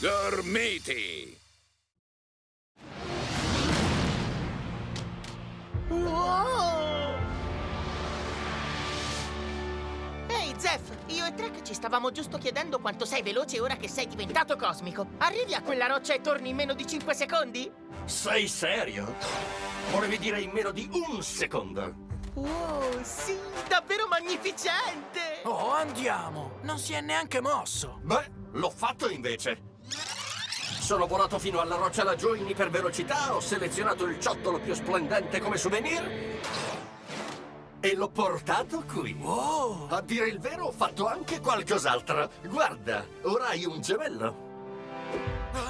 Gormiti! Wow! Ehi, Zef, io e Trek ci stavamo giusto chiedendo quanto sei veloce ora che sei diventato cosmico. Arrivi a quella roccia e torni in meno di 5 secondi? Sei serio? Volevi dire in meno di un secondo? Wow, sì, davvero magnificente! Oh, andiamo! Non si è neanche mosso! Beh, l'ho fatto invece! Sono volato fino alla roccia laggiù in ipervelocità, ho selezionato il ciottolo più splendente come souvenir e l'ho portato qui. Oh! A dire il vero, ho fatto anche qualcos'altro. Guarda, ora hai un gemello.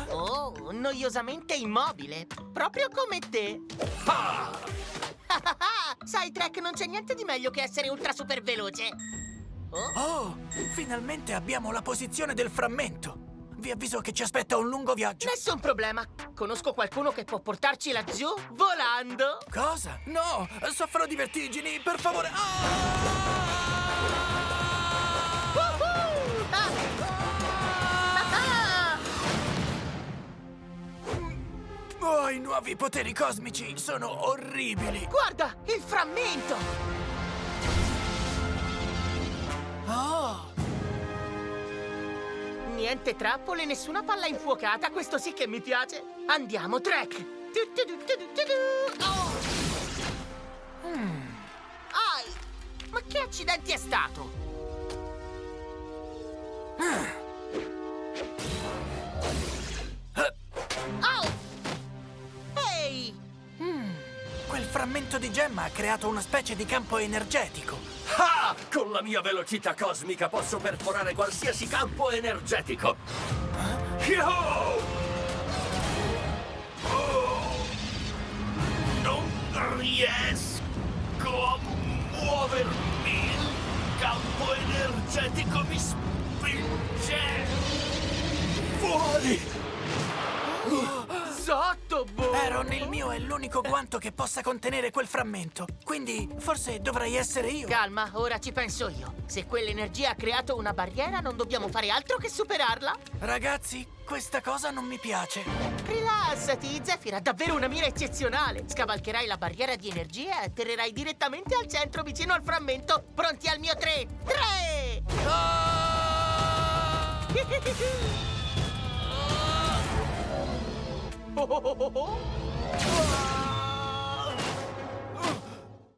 Oh, noiosamente immobile, proprio come te. Ah! Sai, Trek, non c'è niente di meglio che essere ultra super veloce. Oh, Oh! Finalmente abbiamo la posizione del frammento! Vi avviso che ci aspetta un lungo viaggio! nessun problema. Conosco qualcuno che può portarci laggiù volando. Cosa? No! Soffro di vertigini! Per favore! Ah! Ah! Ah! Oh, i nuovi poteri cosmici sono orribili! Guarda, il frammento! Oh! Niente trappole, nessuna palla infuocata, questo sì che mi piace. Andiamo, Trek! Oh. Ai! Ma che accidenti è stato? Au! Ehi! Quel frammento di gemma ha creato una specie di campo energetico! Con la mia velocità cosmica posso perforare qualsiasi campo energetico. Yo! Oh! Non riesco a muovermi. Il campo energetico mi spinge fuori. Aaron, il mio è l'unico guanto che possa contenere quel frammento. Quindi forse dovrei essere io. Calma, ora ci penso io. Se quell'energia ha creato una barriera, non dobbiamo fare altro che superarla. Ragazzi, questa cosa non mi piace. Rilassati, Zephyr ha davvero una mira eccezionale. Scavalcherai la barriera di energia e atterrerai direttamente al centro vicino al frammento. Pronti al mio 3? 3! Ah! Oh, oh, oh, oh, oh. Oh,